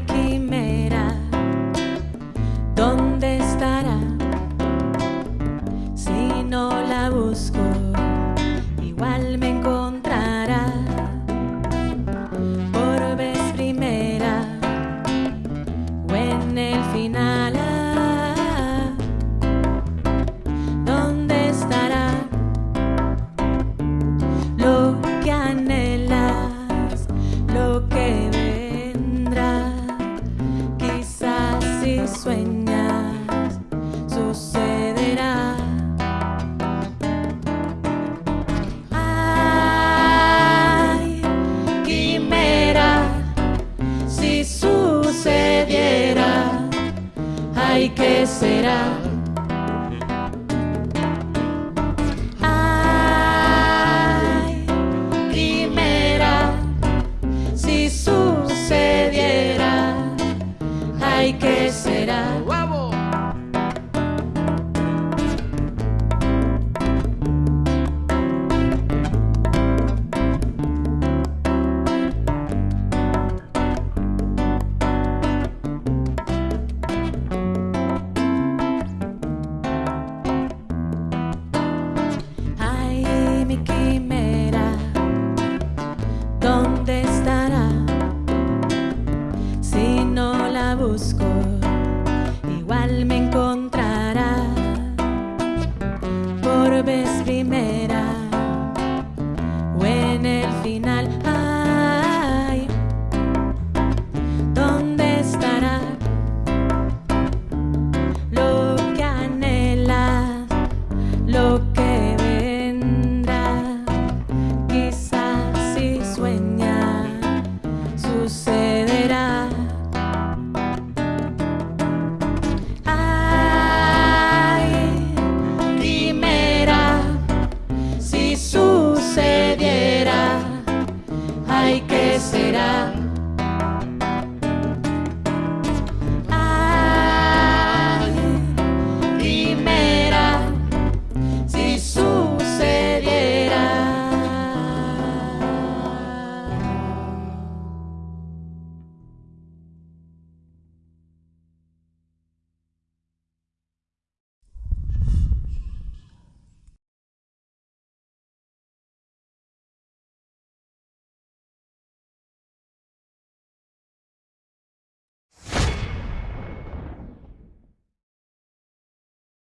quimera, ¿dónde estará si no la busco? y qué será.